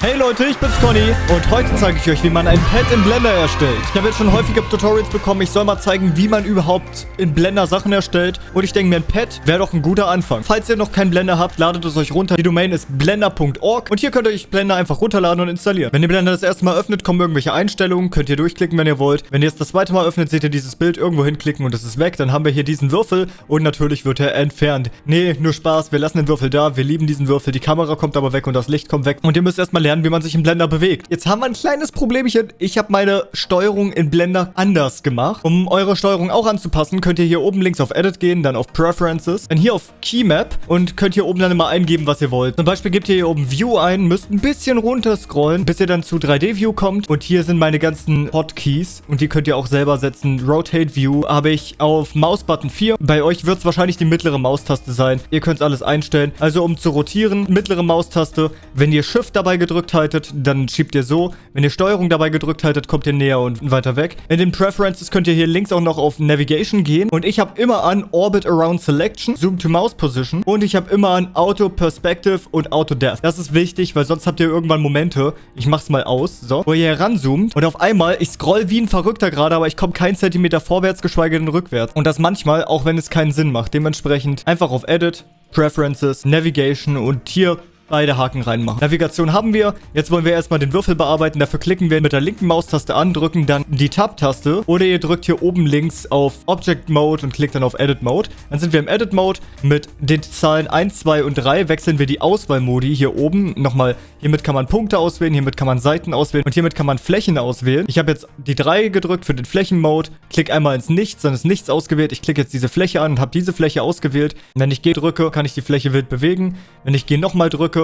Hey Leute, ich bin's Conny und heute zeige ich euch, wie man ein Pad in Blender erstellt. Ich habe jetzt schon häufige Tutorials bekommen, ich soll mal zeigen, wie man überhaupt in Blender Sachen erstellt. Und ich denke mir, ein Pad wäre doch ein guter Anfang. Falls ihr noch keinen Blender habt, ladet es euch runter. Die Domain ist blender.org und hier könnt ihr euch Blender einfach runterladen und installieren. Wenn ihr Blender das erste Mal öffnet, kommen irgendwelche Einstellungen, könnt ihr durchklicken, wenn ihr wollt. Wenn ihr es das zweite Mal öffnet, seht ihr dieses Bild irgendwo hinklicken und es ist weg. Dann haben wir hier diesen Würfel und natürlich wird er entfernt. Nee, nur Spaß, wir lassen den Würfel da, wir lieben diesen Würfel. Die Kamera kommt aber weg und das Licht kommt weg. Und ihr müsst erstmal lernen, wie man sich im Blender bewegt. Jetzt haben wir ein kleines Problemchen. Ich habe meine Steuerung in Blender anders gemacht. Um eure Steuerung auch anzupassen, könnt ihr hier oben links auf Edit gehen, dann auf Preferences, dann hier auf Keymap und könnt hier oben dann immer eingeben, was ihr wollt. Zum Beispiel gebt ihr hier oben View ein, müsst ein bisschen runter scrollen, bis ihr dann zu 3D-View kommt. Und hier sind meine ganzen Hotkeys und die könnt ihr auch selber setzen. Rotate View habe ich auf Mausbutton 4. Bei euch wird es wahrscheinlich die mittlere Maustaste sein. Ihr könnt alles einstellen. Also um zu rotieren, mittlere Maustaste. Wenn ihr Shift dabei gedrückt haltet, dann schiebt ihr so. Wenn ihr Steuerung dabei gedrückt haltet, kommt ihr näher und weiter weg. In den Preferences könnt ihr hier links auch noch auf Navigation gehen. Und ich habe immer an Orbit Around Selection, Zoom to Mouse Position. Und ich habe immer an Auto Perspective und Auto Depth. Das ist wichtig, weil sonst habt ihr irgendwann Momente, ich mach's mal aus, so, wo ihr heranzoomt und auf einmal, ich scroll wie ein Verrückter gerade, aber ich komme keinen Zentimeter vorwärts, geschweige denn rückwärts. Und das manchmal, auch wenn es keinen Sinn macht. Dementsprechend einfach auf Edit, Preferences, Navigation und hier beide Haken reinmachen. Navigation haben wir. Jetzt wollen wir erstmal den Würfel bearbeiten. Dafür klicken wir mit der linken Maustaste an, drücken dann die Tab-Taste. Oder ihr drückt hier oben links auf Object Mode und klickt dann auf Edit Mode. Dann sind wir im Edit Mode. Mit den Zahlen 1, 2 und 3 wechseln wir die Auswahlmodi hier oben. Nochmal, hiermit kann man Punkte auswählen, hiermit kann man Seiten auswählen und hiermit kann man Flächen auswählen. Ich habe jetzt die 3 gedrückt für den Flächenmode. Klick einmal ins Nichts, dann ist Nichts ausgewählt. Ich klicke jetzt diese Fläche an und habe diese Fläche ausgewählt. Wenn ich G drücke, kann ich die Fläche wild bewegen. Wenn ich G nochmal drücke,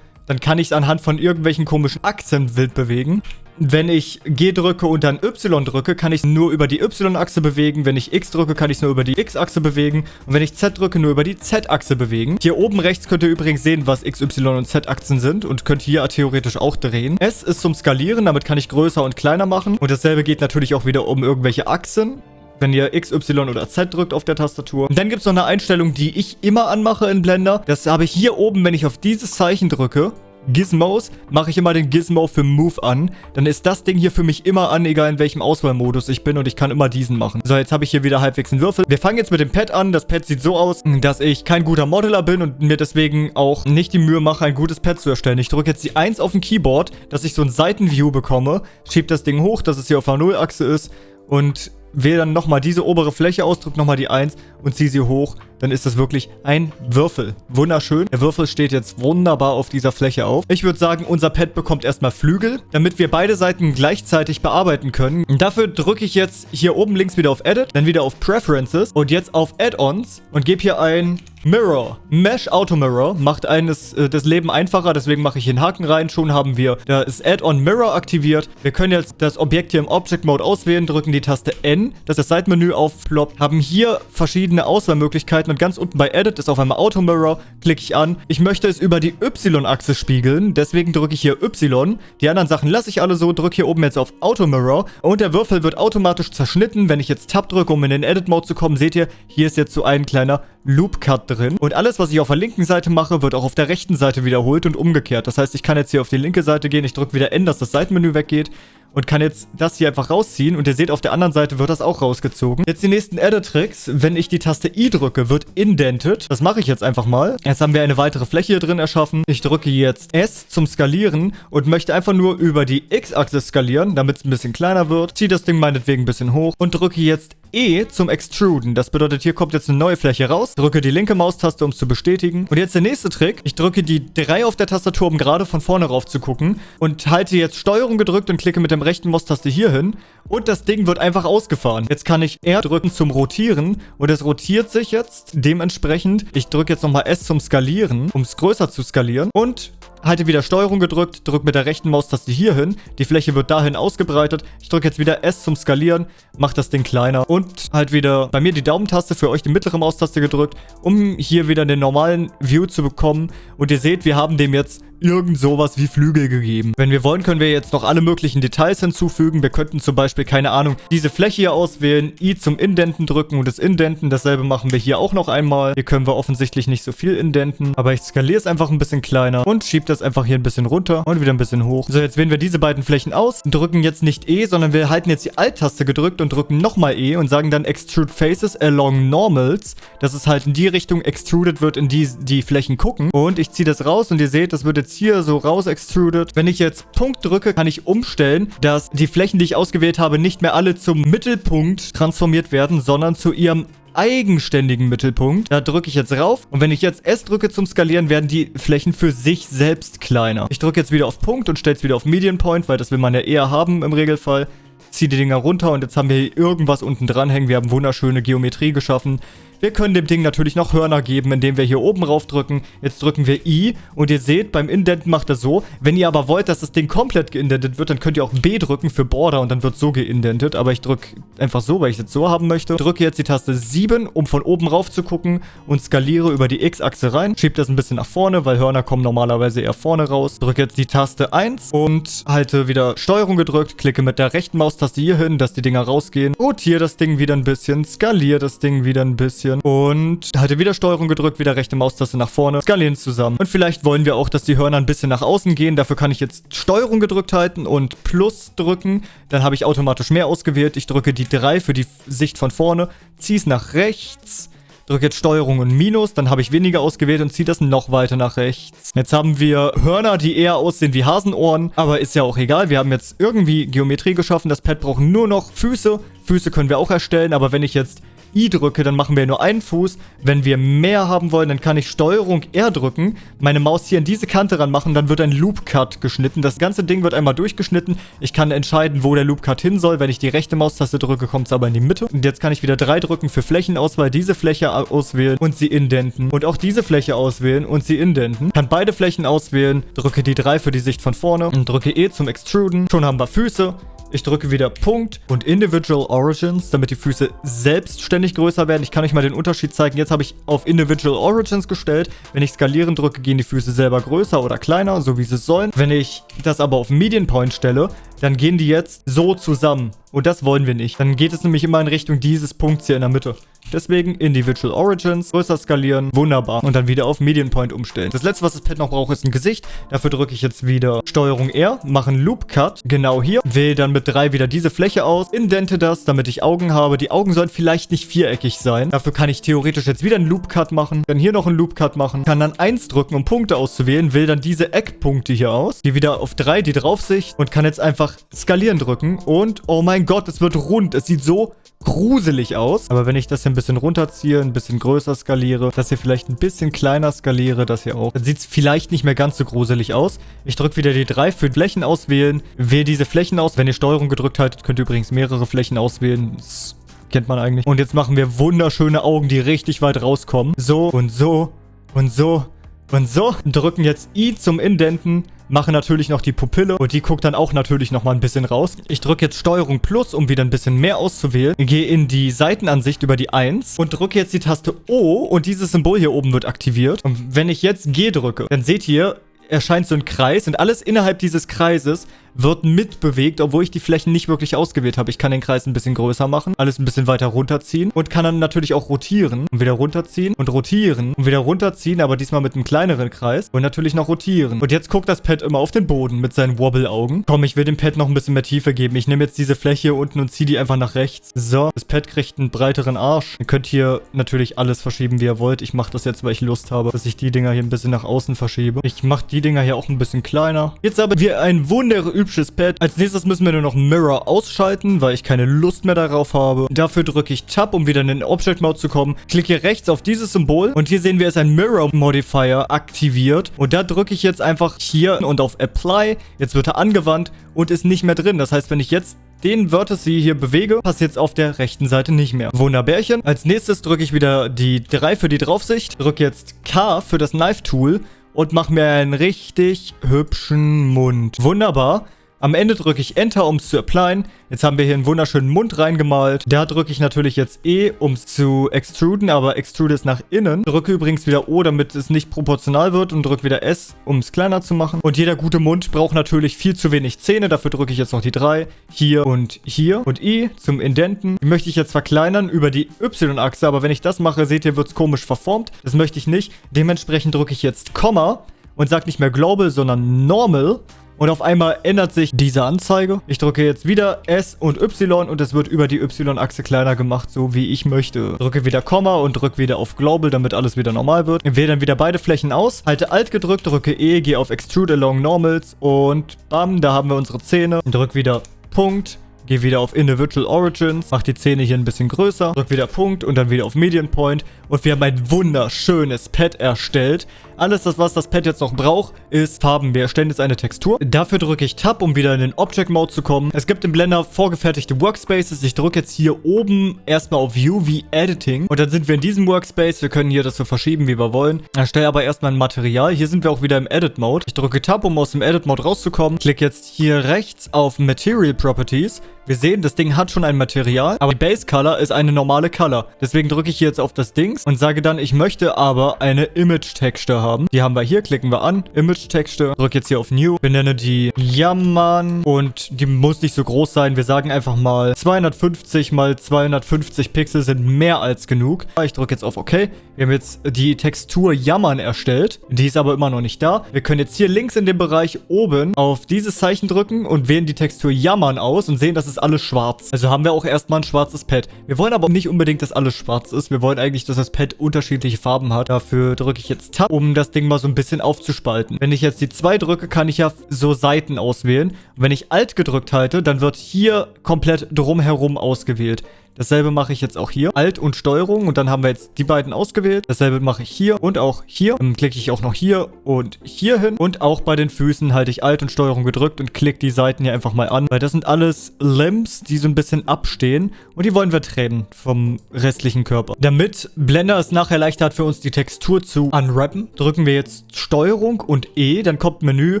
dann kann ich es anhand von irgendwelchen komischen Achsen wild bewegen. Wenn ich G drücke und dann Y drücke, kann ich es nur über die Y-Achse bewegen. Wenn ich X drücke, kann ich es nur über die X-Achse bewegen. Und wenn ich Z drücke, nur über die Z-Achse bewegen. Hier oben rechts könnt ihr übrigens sehen, was X, Y und Z-Achsen sind. Und könnt hier theoretisch auch drehen. S ist zum Skalieren, damit kann ich größer und kleiner machen. Und dasselbe geht natürlich auch wieder um irgendwelche Achsen wenn ihr X, Y oder Z drückt auf der Tastatur. Und dann gibt es noch eine Einstellung, die ich immer anmache in Blender. Das habe ich hier oben, wenn ich auf dieses Zeichen drücke. Gizmos, mache ich immer den Gizmo für Move an. Dann ist das Ding hier für mich immer an, egal in welchem Auswahlmodus ich bin und ich kann immer diesen machen. So, jetzt habe ich hier wieder halbwegs einen Würfel. Wir fangen jetzt mit dem Pad an. Das Pad sieht so aus, dass ich kein guter Modeler bin und mir deswegen auch nicht die Mühe mache, ein gutes Pad zu erstellen. Ich drücke jetzt die 1 auf dem Keyboard, dass ich so ein Seitenview bekomme, schiebe das Ding hoch, dass es hier auf der Nullachse ist und wähle dann nochmal diese obere Fläche aus, drücke nochmal die 1 und ziehe sie hoch. Dann ist das wirklich ein Würfel. Wunderschön. Der Würfel steht jetzt wunderbar auf dieser Fläche auf. Ich würde sagen, unser Pad bekommt erstmal Flügel, damit wir beide Seiten gleichzeitig bearbeiten können. Dafür drücke ich jetzt hier oben links wieder auf Edit, dann wieder auf Preferences und jetzt auf Add-ons und gebe hier ein Mirror. Mesh Auto Mirror macht eines äh, das Leben einfacher, deswegen mache ich hier einen Haken rein. Schon haben wir das Add-on Mirror aktiviert. Wir können jetzt das Objekt hier im Object Mode auswählen, drücken die Taste N, dass das Seitenmenü aufploppt, haben hier verschiedene Auswahlmöglichkeiten und ganz unten bei Edit ist auf einmal Auto Mirror, klicke ich an. Ich möchte es über die Y-Achse spiegeln, deswegen drücke ich hier Y. Die anderen Sachen lasse ich alle so, drücke hier oben jetzt auf Auto Mirror und der Würfel wird automatisch zerschnitten. Wenn ich jetzt Tab drücke, um in den Edit Mode zu kommen, seht ihr, hier ist jetzt so ein kleiner Loop Cut drin. Und alles, was ich auf der linken Seite mache, wird auch auf der rechten Seite wiederholt und umgekehrt. Das heißt, ich kann jetzt hier auf die linke Seite gehen, ich drücke wieder N, dass das Seitenmenü weggeht und kann jetzt das hier einfach rausziehen. Und ihr seht, auf der anderen Seite wird das auch rausgezogen. Jetzt die nächsten Edit-Tricks. Wenn ich die Taste I drücke, wird indented. Das mache ich jetzt einfach mal. Jetzt haben wir eine weitere Fläche hier drin erschaffen. Ich drücke jetzt S zum Skalieren und möchte einfach nur über die X-Achse skalieren, damit es ein bisschen kleiner wird. Ziehe das Ding meinetwegen ein bisschen hoch und drücke jetzt E zum Extruden. Das bedeutet, hier kommt jetzt eine neue Fläche raus. Drücke die linke Maustaste, um es zu bestätigen. Und jetzt der nächste Trick. Ich drücke die 3 auf der Tastatur, um gerade von vorne rauf zu gucken. Und halte jetzt Steuerung gedrückt und klicke mit dem rechten Maustaste hier hin. Und das Ding wird einfach ausgefahren. Jetzt kann ich R drücken zum Rotieren. Und es rotiert sich jetzt dementsprechend. Ich drücke jetzt nochmal S zum Skalieren, um es größer zu skalieren. Und halte wieder Steuerung gedrückt, drücke mit der rechten Maustaste hier hin. Die Fläche wird dahin ausgebreitet. Ich drücke jetzt wieder S zum Skalieren, mache das Ding kleiner und halt wieder bei mir die Daumentaste, für euch die mittlere Maustaste gedrückt, um hier wieder den normalen View zu bekommen. Und ihr seht, wir haben dem jetzt irgend sowas wie Flügel gegeben. Wenn wir wollen, können wir jetzt noch alle möglichen Details hinzufügen. Wir könnten zum Beispiel, keine Ahnung, diese Fläche hier auswählen, I zum Indenten drücken und das Indenten. Dasselbe machen wir hier auch noch einmal. Hier können wir offensichtlich nicht so viel indenten, aber ich skaliere es einfach ein bisschen kleiner und schiebe das einfach hier ein bisschen runter und wieder ein bisschen hoch. So, jetzt wählen wir diese beiden Flächen aus, drücken jetzt nicht E, sondern wir halten jetzt die Alt-Taste gedrückt und drücken nochmal E und sagen dann Extrude Faces along Normals, dass es halt in die Richtung extruded wird, in die die Flächen gucken. Und ich ziehe das raus und ihr seht, das wird jetzt hier so raus extruded. Wenn ich jetzt Punkt drücke, kann ich umstellen, dass die Flächen, die ich ausgewählt habe, nicht mehr alle zum Mittelpunkt transformiert werden, sondern zu ihrem eigenständigen Mittelpunkt. Da drücke ich jetzt rauf. Und wenn ich jetzt S drücke zum Skalieren, werden die Flächen für sich selbst kleiner. Ich drücke jetzt wieder auf Punkt und stelle es wieder auf Median Point, weil das will man ja eher haben im Regelfall. Ziehe die Dinger runter und jetzt haben wir hier irgendwas unten dran hängen. Wir haben wunderschöne Geometrie geschaffen. Wir können dem Ding natürlich noch Hörner geben, indem wir hier oben rauf drücken. Jetzt drücken wir I und ihr seht, beim Indenten macht er so. Wenn ihr aber wollt, dass das Ding komplett geindentet wird, dann könnt ihr auch B drücken für Border und dann wird so geindentet. Aber ich drücke einfach so, weil ich es jetzt so haben möchte. Drücke jetzt die Taste 7, um von oben rauf zu gucken und skaliere über die X-Achse rein. Schiebe das ein bisschen nach vorne, weil Hörner kommen normalerweise eher vorne raus. Drücke jetzt die Taste 1 und halte wieder Steuerung gedrückt, klicke mit der rechten Maustaste hier hin, dass die Dinger rausgehen. Rotiere das Ding wieder ein bisschen, skaliere das Ding wieder ein bisschen bisschen. Und halte wieder Steuerung gedrückt, wieder rechte Maustaste nach vorne. Skalieren zusammen. Und vielleicht wollen wir auch, dass die Hörner ein bisschen nach außen gehen. Dafür kann ich jetzt Steuerung gedrückt halten und Plus drücken. Dann habe ich automatisch mehr ausgewählt. Ich drücke die 3 für die Sicht von vorne. Ziehe es nach rechts drücke jetzt Steuerung und Minus, dann habe ich weniger ausgewählt und ziehe das noch weiter nach rechts. Jetzt haben wir Hörner, die eher aussehen wie Hasenohren, aber ist ja auch egal. Wir haben jetzt irgendwie Geometrie geschaffen. Das Pad braucht nur noch Füße. Füße können wir auch erstellen, aber wenn ich jetzt I drücke, dann machen wir nur einen Fuß. Wenn wir mehr haben wollen, dann kann ich Steuerung R drücken, meine Maus hier an diese Kante ranmachen, dann wird ein Loop Cut geschnitten. Das ganze Ding wird einmal durchgeschnitten. Ich kann entscheiden, wo der Loop Cut hin soll. Wenn ich die rechte Maustaste drücke, kommt es aber in die Mitte. Und jetzt kann ich wieder 3 drücken für Flächenauswahl, diese Fläche auswählen und sie indenten. Und auch diese Fläche auswählen und sie indenten. Kann beide Flächen auswählen, drücke die 3 für die Sicht von vorne und drücke E zum Extruden. Schon haben wir Füße. Ich drücke wieder Punkt und Individual Origins, damit die Füße selbstständig größer werden. Ich kann euch mal den Unterschied zeigen. Jetzt habe ich auf Individual Origins gestellt. Wenn ich skalieren drücke, gehen die Füße selber größer oder kleiner, so wie sie sollen. Wenn ich das aber auf Median Point stelle, dann gehen die jetzt so zusammen. Und das wollen wir nicht. Dann geht es nämlich immer in Richtung dieses Punkts hier in der Mitte. Deswegen Individual Origins, größer skalieren, wunderbar. Und dann wieder auf Median Point umstellen. Das letzte, was das Pad noch braucht, ist ein Gesicht. Dafür drücke ich jetzt wieder Steuerung R, mache einen Loop Cut, genau hier. Wähle dann mit 3 wieder diese Fläche aus, indente das, damit ich Augen habe. Die Augen sollen vielleicht nicht viereckig sein. Dafür kann ich theoretisch jetzt wieder einen Loop Cut machen, dann hier noch einen Loop Cut machen, kann dann 1 drücken, um Punkte auszuwählen, wähle dann diese Eckpunkte hier aus, gehe wieder auf 3, die Draufsicht und kann jetzt einfach skalieren drücken und oh mein Gott, es wird rund. Es sieht so gruselig aus. Aber wenn ich das hier bisschen runterziehe, ein bisschen größer skaliere, das hier vielleicht ein bisschen kleiner skaliere, das hier auch, dann sieht es vielleicht nicht mehr ganz so gruselig aus. Ich drücke wieder die 3 für Flächen auswählen, wähle diese Flächen aus. Wenn ihr Steuerung gedrückt haltet, könnt ihr übrigens mehrere Flächen auswählen. Das kennt man eigentlich. Und jetzt machen wir wunderschöne Augen, die richtig weit rauskommen. So und so und so und so. Drücken jetzt I zum Indenten mache natürlich noch die Pupille und die guckt dann auch natürlich nochmal ein bisschen raus. Ich drücke jetzt Steuerung Plus, um wieder ein bisschen mehr auszuwählen. Gehe in die Seitenansicht über die 1 und drücke jetzt die Taste O und dieses Symbol hier oben wird aktiviert. Und wenn ich jetzt G drücke, dann seht ihr, erscheint so ein Kreis und alles innerhalb dieses Kreises wird mitbewegt, obwohl ich die Flächen nicht wirklich ausgewählt habe. Ich kann den Kreis ein bisschen größer machen, alles ein bisschen weiter runterziehen und kann dann natürlich auch rotieren und wieder runterziehen und rotieren und wieder runterziehen, aber diesmal mit einem kleineren Kreis und natürlich noch rotieren. Und jetzt guckt das Pad immer auf den Boden mit seinen Wobble-Augen. Komm, ich will dem Pad noch ein bisschen mehr Tiefe geben. Ich nehme jetzt diese Fläche hier unten und ziehe die einfach nach rechts. So, das Pad kriegt einen breiteren Arsch. Ihr könnt hier natürlich alles verschieben, wie ihr wollt. Ich mache das jetzt, weil ich Lust habe, dass ich die Dinger hier ein bisschen nach außen verschiebe. Ich mache die Dinger hier auch ein bisschen kleiner. Jetzt haben wir ein wunderüblich hübsches Pad. Als nächstes müssen wir nur noch Mirror ausschalten, weil ich keine Lust mehr darauf habe. Dafür drücke ich Tab, um wieder in den Object Mode zu kommen. Klicke rechts auf dieses Symbol und hier sehen wir, ist ein Mirror Modifier aktiviert. Und da drücke ich jetzt einfach hier und auf Apply. Jetzt wird er angewandt und ist nicht mehr drin. Das heißt, wenn ich jetzt den Vertex hier bewege, passiert es auf der rechten Seite nicht mehr. Wunderbärchen. Als nächstes drücke ich wieder die 3 für die Draufsicht. Drücke jetzt K für das Knife Tool und mache mir einen richtig hübschen Mund. Wunderbar. Am Ende drücke ich Enter, um es zu applyen. Jetzt haben wir hier einen wunderschönen Mund reingemalt. Da drücke ich natürlich jetzt E, um es zu extruden, aber extrude es nach innen. Drücke übrigens wieder O, damit es nicht proportional wird und drücke wieder S, um es kleiner zu machen. Und jeder gute Mund braucht natürlich viel zu wenig Zähne. Dafür drücke ich jetzt noch die 3 hier und hier. Und I zum Indenten. Die möchte ich jetzt verkleinern über die Y-Achse, aber wenn ich das mache, seht ihr, wird es komisch verformt. Das möchte ich nicht. Dementsprechend drücke ich jetzt Komma und sage nicht mehr Global, sondern Normal. Und auf einmal ändert sich diese Anzeige. Ich drücke jetzt wieder S und Y und es wird über die Y-Achse kleiner gemacht, so wie ich möchte. Drücke wieder Komma und drücke wieder auf Global, damit alles wieder normal wird. Wähle dann wieder beide Flächen aus, halte Alt gedrückt, drücke E, gehe auf Extrude Along Normals und bam, da haben wir unsere Zähne. Drücke wieder Punkt. Gehe wieder auf Individual Origins, mache die Zähne hier ein bisschen größer, drücke wieder Punkt und dann wieder auf Median Point und wir haben ein wunderschönes Pad erstellt. Alles, das, was das Pad jetzt noch braucht, ist Farben. Wir erstellen jetzt eine Textur. Dafür drücke ich Tab, um wieder in den Object Mode zu kommen. Es gibt im Blender vorgefertigte Workspaces. Ich drücke jetzt hier oben erstmal auf View wie Editing. Und dann sind wir in diesem Workspace. Wir können hier das so verschieben, wie wir wollen. Erstelle aber erstmal ein Material. Hier sind wir auch wieder im Edit Mode. Ich drücke Tab, um aus dem Edit Mode rauszukommen. Klicke jetzt hier rechts auf Material Properties. Wir sehen, das Ding hat schon ein Material, aber die Base Color ist eine normale Color. Deswegen drücke ich hier jetzt auf das Dings und sage dann, ich möchte aber eine Image Texture haben. Die haben wir hier, klicken wir an, Image Texture, drücke jetzt hier auf New, benenne die Jammern und die muss nicht so groß sein. Wir sagen einfach mal 250 mal 250 Pixel sind mehr als genug. Ich drücke jetzt auf OK. Wir haben jetzt die Textur Jammern erstellt. Die ist aber immer noch nicht da. Wir können jetzt hier links in dem Bereich oben auf dieses Zeichen drücken und wählen die Textur Jammern aus und sehen, dass es ist alles schwarz. Also haben wir auch erstmal ein schwarzes Pad. Wir wollen aber nicht unbedingt, dass alles schwarz ist. Wir wollen eigentlich, dass das Pad unterschiedliche Farben hat. Dafür drücke ich jetzt Tab, um das Ding mal so ein bisschen aufzuspalten. Wenn ich jetzt die 2 drücke, kann ich ja so Seiten auswählen. Und wenn ich Alt gedrückt halte, dann wird hier komplett drumherum ausgewählt. Dasselbe mache ich jetzt auch hier. Alt und Steuerung und dann haben wir jetzt die beiden ausgewählt. Dasselbe mache ich hier und auch hier. Dann klicke ich auch noch hier und hier hin. Und auch bei den Füßen halte ich Alt und Steuerung gedrückt und klicke die Seiten hier einfach mal an. Weil das sind alles Limbs, die so ein bisschen abstehen. Und die wollen wir trennen vom restlichen Körper. Damit Blender es nachher leichter hat für uns die Textur zu unwrappen, drücken wir jetzt Steuerung und E. Dann kommt Menü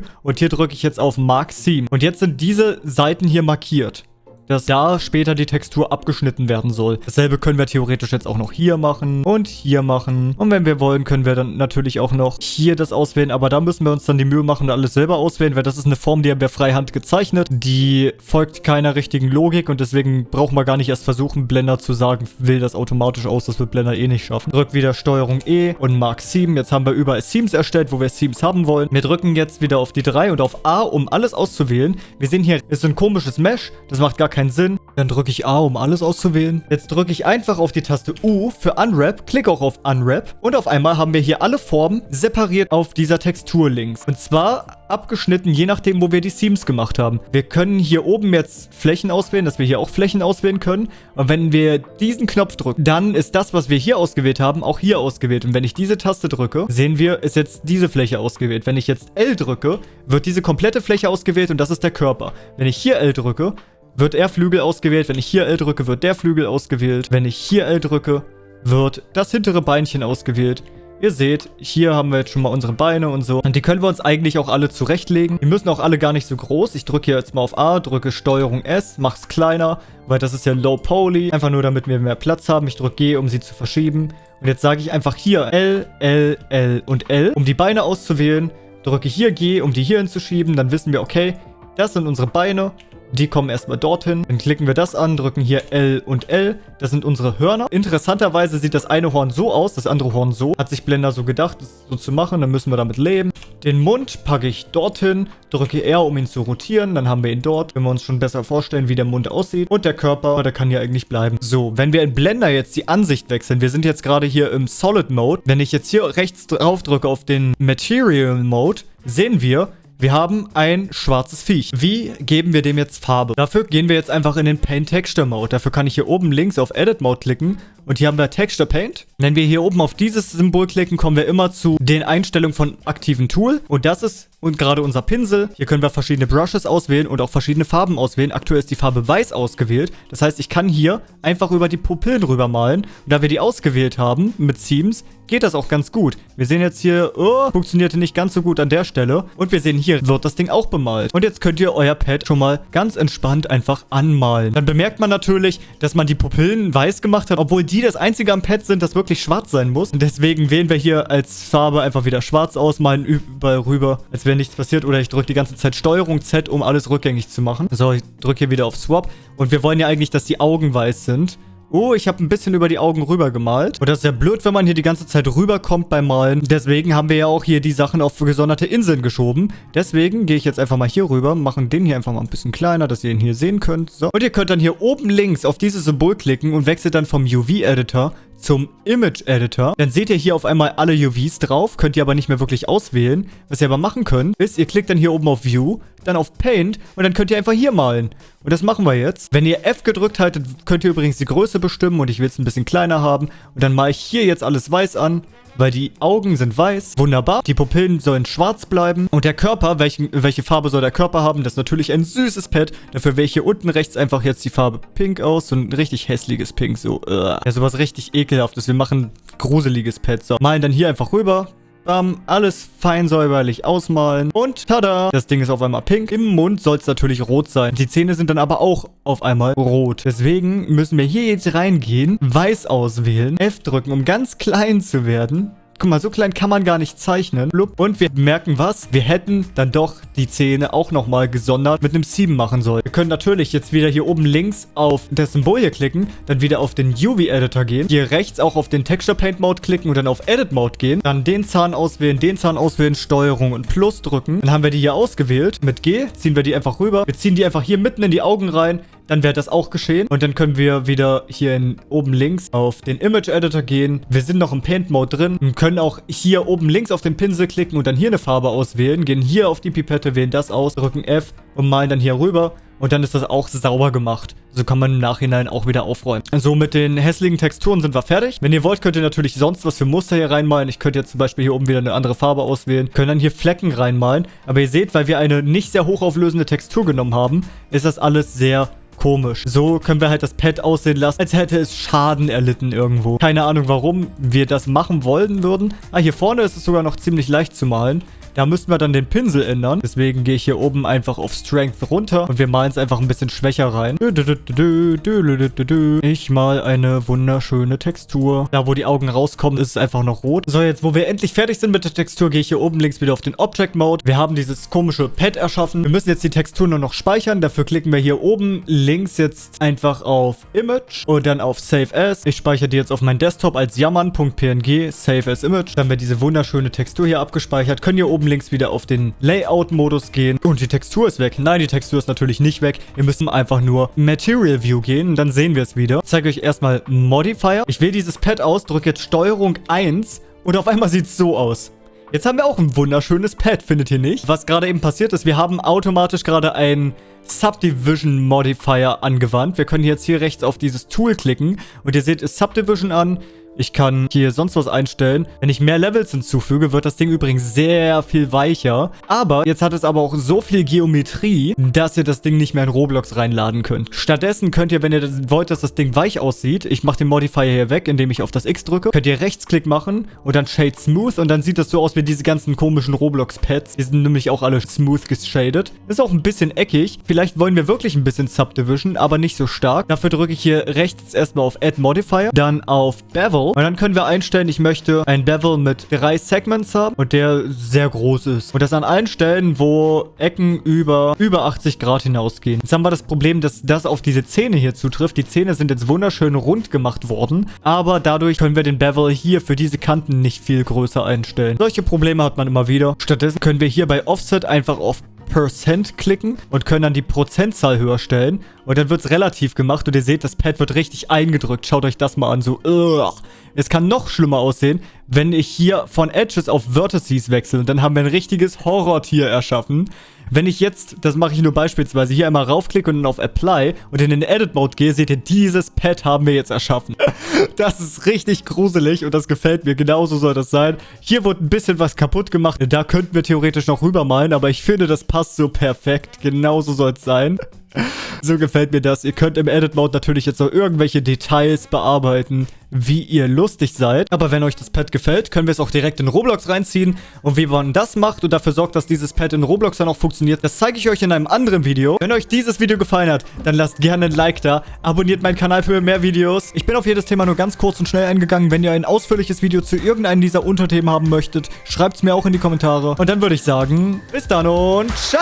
und hier drücke ich jetzt auf Mark Seam. Und jetzt sind diese Seiten hier markiert dass da später die Textur abgeschnitten werden soll. Dasselbe können wir theoretisch jetzt auch noch hier machen und hier machen. Und wenn wir wollen, können wir dann natürlich auch noch hier das auswählen. Aber da müssen wir uns dann die Mühe machen und alles selber auswählen, weil das ist eine Form, die haben wir freihand gezeichnet. Die folgt keiner richtigen Logik und deswegen brauchen wir gar nicht erst versuchen, Blender zu sagen, will das automatisch aus. Das wird Blender eh nicht schaffen. Drück wieder Steuerung E und Mark Seam. Jetzt haben wir überall Seams erstellt, wo wir Seams haben wollen. Wir drücken jetzt wieder auf die 3 und auf A, um alles auszuwählen. Wir sehen hier, ist ein komisches Mesh. Das macht gar keinen Sinn. Dann drücke ich A, um alles auszuwählen. Jetzt drücke ich einfach auf die Taste U für Unwrap, klicke auch auf Unwrap und auf einmal haben wir hier alle Formen separiert auf dieser Textur links. Und zwar abgeschnitten, je nachdem, wo wir die Seams gemacht haben. Wir können hier oben jetzt Flächen auswählen, dass wir hier auch Flächen auswählen können. Und wenn wir diesen Knopf drücken, dann ist das, was wir hier ausgewählt haben, auch hier ausgewählt. Und wenn ich diese Taste drücke, sehen wir, ist jetzt diese Fläche ausgewählt. Wenn ich jetzt L drücke, wird diese komplette Fläche ausgewählt und das ist der Körper. Wenn ich hier L drücke, wird er Flügel ausgewählt. Wenn ich hier L drücke, wird der Flügel ausgewählt. Wenn ich hier L drücke, wird das hintere Beinchen ausgewählt. Ihr seht, hier haben wir jetzt schon mal unsere Beine und so. Und die können wir uns eigentlich auch alle zurechtlegen. Die müssen auch alle gar nicht so groß. Ich drücke hier jetzt mal auf A, drücke Steuerung S, mach's kleiner, weil das ist ja Low Poly. Einfach nur, damit wir mehr Platz haben. Ich drücke G, um sie zu verschieben. Und jetzt sage ich einfach hier L, L, L und L, um die Beine auszuwählen. Drücke hier G, um die hier hinzuschieben. Dann wissen wir, okay, das sind unsere Beine. Die kommen erstmal dorthin. Dann klicken wir das an, drücken hier L und L. Das sind unsere Hörner. Interessanterweise sieht das eine Horn so aus, das andere Horn so. Hat sich Blender so gedacht, das so zu machen. Dann müssen wir damit leben. Den Mund packe ich dorthin, drücke R, um ihn zu rotieren. Dann haben wir ihn dort. Wenn wir uns schon besser vorstellen, wie der Mund aussieht. Und der Körper, der kann ja eigentlich bleiben. So, wenn wir in Blender jetzt die Ansicht wechseln. Wir sind jetzt gerade hier im Solid Mode. Wenn ich jetzt hier rechts drauf drücke auf den Material Mode, sehen wir, wir haben ein schwarzes Viech. Wie geben wir dem jetzt Farbe? Dafür gehen wir jetzt einfach in den Paint Texture Mode. Dafür kann ich hier oben links auf Edit Mode klicken Und hier haben wir Texture Paint. Wenn wir hier oben auf dieses Symbol klicken, kommen wir immer zu den Einstellungen von aktiven Tool. Und das ist und gerade unser Pinsel. Hier können wir verschiedene Brushes auswählen und auch verschiedene Farben auswählen. Aktuell ist die Farbe weiß ausgewählt. Das heißt, ich kann hier einfach über die Pupillen rüber malen. Und da wir die ausgewählt haben mit Themes, geht das auch ganz gut. Wir sehen jetzt hier, oh, funktionierte nicht ganz so gut an der Stelle. Und wir sehen hier, wird das Ding auch bemalt. Und jetzt könnt ihr euer Pad schon mal ganz entspannt einfach anmalen. Dann bemerkt man natürlich, dass man die Pupillen weiß gemacht hat, obwohl die das einzige am Pad sind, das wirklich schwarz sein muss. Und deswegen wählen wir hier als Farbe einfach wieder schwarz aus, malen überall rüber, als wäre nichts passiert. Oder ich drücke die ganze Zeit Steuerung Z, um alles rückgängig zu machen. So, ich drücke hier wieder auf Swap. Und wir wollen ja eigentlich, dass die Augen weiß sind. Oh, ich habe ein bisschen über die Augen rüber gemalt. Und das ist ja blöd, wenn man hier die ganze Zeit rüberkommt beim Malen. Deswegen haben wir ja auch hier die Sachen auf gesonderte Inseln geschoben. Deswegen gehe ich jetzt einfach mal hier rüber, machen den hier einfach mal ein bisschen kleiner, dass ihr ihn hier sehen könnt. So. Und ihr könnt dann hier oben links auf dieses Symbol klicken und wechselt dann vom UV-Editor zum Image Editor. Dann seht ihr hier auf einmal alle UVs drauf, könnt ihr aber nicht mehr wirklich auswählen. Was ihr aber machen könnt, ist, ihr klickt dann hier oben auf View, dann auf Paint und dann könnt ihr einfach hier malen. Und das machen wir jetzt. Wenn ihr F gedrückt haltet, könnt ihr übrigens die Größe bestimmen und ich will es ein bisschen kleiner haben. Und dann male ich hier jetzt alles weiß an weil die Augen sind weiß. Wunderbar. Die Pupillen sollen schwarz bleiben. Und der Körper, welchen, welche Farbe soll der Körper haben? Das ist natürlich ein süßes Pad. Dafür wähle ich hier unten rechts einfach jetzt die Farbe Pink aus. So ein richtig hässliches Pink. So, uh. ja, sowas richtig ekelhaftes. Wir machen gruseliges Pad. So, malen dann hier einfach rüber. Bam, alles fein säuberlich ausmalen. Und tada, das Ding ist auf einmal pink. Im Mund soll es natürlich rot sein. Die Zähne sind dann aber auch auf einmal rot. Deswegen müssen wir hier jetzt reingehen, weiß auswählen, F drücken, um ganz klein zu werden. Guck mal, so klein kann man gar nicht zeichnen. Und wir merken was? Wir hätten dann doch die Zähne auch nochmal gesondert mit einem 7 machen sollen. Wir können natürlich jetzt wieder hier oben links auf das Symbol hier klicken, dann wieder auf den UV-Editor gehen, hier rechts auch auf den Texture Paint Mode klicken und dann auf Edit Mode gehen, dann den Zahn auswählen, den Zahn auswählen, Steuerung und Plus drücken. Dann haben wir die hier ausgewählt. Mit G ziehen wir die einfach rüber. Wir ziehen die einfach hier mitten in die Augen rein dann wäre das auch geschehen. Und dann können wir wieder hier in, oben links auf den Image Editor gehen. Wir sind noch im Paint Mode drin und können auch hier oben links auf den Pinsel klicken und dann hier eine Farbe auswählen. Gehen hier auf die Pipette, wählen das aus, drücken F und malen dann hier rüber. Und dann ist das auch sauber gemacht. So kann man im Nachhinein auch wieder aufräumen. So, mit den hässlichen Texturen sind wir fertig. Wenn ihr wollt, könnt ihr natürlich sonst was für Muster hier reinmalen. Ich könnte jetzt zum Beispiel hier oben wieder eine andere Farbe auswählen. Können dann hier Flecken reinmalen. Aber ihr seht, weil wir eine nicht sehr hochauflösende Textur genommen haben, ist das alles sehr komisch. So können wir halt das Pad aussehen lassen, als hätte es Schaden erlitten irgendwo. Keine Ahnung, warum wir das machen wollen würden. Ah, hier vorne ist es sogar noch ziemlich leicht zu malen. Da müssten wir dann den Pinsel ändern. Deswegen gehe ich hier oben einfach auf Strength runter und wir malen es einfach ein bisschen schwächer rein. Ich mal eine wunderschöne Textur. Da, wo die Augen rauskommen, ist es einfach noch rot. So, jetzt, wo wir endlich fertig sind mit der Textur, gehe ich hier oben links wieder auf den Object Mode. Wir haben dieses komische Pad erschaffen. Wir müssen jetzt die Textur nur noch speichern. Dafür klicken wir hier oben links jetzt einfach auf Image und dann auf Save As. Ich speichere die jetzt auf meinen Desktop als jammern.png, Save as Image. Dann wird diese wunderschöne Textur hier abgespeichert. Können hier oben oben links wieder auf den Layout-Modus gehen. Und die Textur ist weg. Nein, die Textur ist natürlich nicht weg. Wir müssen einfach nur Material View gehen. Dann sehen wir es wieder. Ich zeige euch erstmal Modifier. Ich wähle dieses Pad aus, drücke jetzt Steuerung 1 und auf einmal sieht es so aus. Jetzt haben wir auch ein wunderschönes Pad, findet ihr nicht? Was gerade eben passiert ist, wir haben automatisch gerade einen Subdivision Modifier angewandt. Wir können jetzt hier rechts auf dieses Tool klicken und ihr seht es Subdivision an. Ich kann hier sonst was einstellen. Wenn ich mehr Levels hinzufüge, wird das Ding übrigens sehr viel weicher. Aber jetzt hat es aber auch so viel Geometrie, dass ihr das Ding nicht mehr in Roblox reinladen könnt. Stattdessen könnt ihr, wenn ihr wollt, dass das Ding weich aussieht, ich mache den Modifier hier weg, indem ich auf das X drücke, könnt ihr Rechtsklick machen und dann Shade Smooth und dann sieht das so aus wie diese ganzen komischen Roblox-Pads. Die sind nämlich auch alle smooth geshadet. Ist auch ein bisschen eckig. Vielleicht wollen wir wirklich ein bisschen Subdivision, aber nicht so stark. Dafür drücke ich hier rechts erstmal auf Add Modifier, dann auf Bevel und dann können wir einstellen, ich möchte ein Bevel mit drei Segments haben und der sehr groß ist. Und das an allen Stellen, wo Ecken über, über 80 Grad hinausgehen. Jetzt haben wir das Problem, dass das auf diese Zähne hier zutrifft. Die Zähne sind jetzt wunderschön rund gemacht worden, aber dadurch können wir den Bevel hier für diese Kanten nicht viel größer einstellen. Solche Probleme hat man immer wieder. Stattdessen können wir hier bei Offset einfach auf Percent klicken und können dann die Prozentzahl höher stellen. Und dann wird es relativ gemacht und ihr seht, das Pad wird richtig eingedrückt. Schaut euch das mal an, so, ugh. Es kann noch schlimmer aussehen, wenn ich hier von Edges auf Vertices wechsle. Und dann haben wir ein richtiges Horrortier erschaffen. Wenn ich jetzt, das mache ich nur beispielsweise, hier einmal raufklicke und dann auf Apply und in den Edit-Mode gehe, seht ihr, dieses Pad haben wir jetzt erschaffen. Das ist richtig gruselig und das gefällt mir. Genauso soll das sein. Hier wurde ein bisschen was kaputt gemacht. Da könnten wir theoretisch noch rübermalen, aber ich finde, das passt so perfekt. Genauso soll es sein. So gefällt mir das. Ihr könnt im Edit-Mode natürlich jetzt noch irgendwelche Details bearbeiten, wie ihr lustig seid. Aber wenn euch das Pad gefällt, können wir es auch direkt in Roblox reinziehen. Und wie man das macht und dafür sorgt, dass dieses Pad in Roblox dann auch funktioniert, das zeige ich euch in einem anderen Video. Wenn euch dieses Video gefallen hat, dann lasst gerne ein Like da. Abonniert meinen Kanal für mehr Videos. Ich bin auf jedes Thema nur ganz kurz und schnell eingegangen. Wenn ihr ein ausführliches Video zu irgendeinem dieser Unterthemen haben möchtet, schreibt es mir auch in die Kommentare. Und dann würde ich sagen, bis dann und ciao!